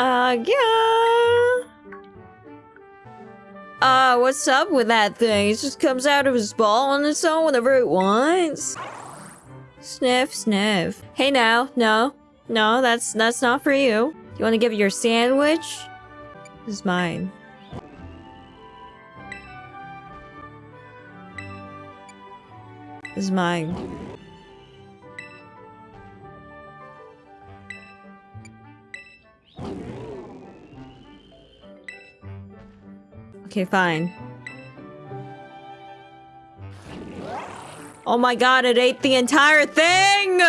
Uh, yeah. Uh, what's up with that thing? It just comes out of his ball on its own whenever it wants. Sniff, sniff. Hey now, no. No, that's that's not for you. You want to give it your sandwich? This is mine. This is mine. Okay, fine. Oh my god, it ate the entire thing!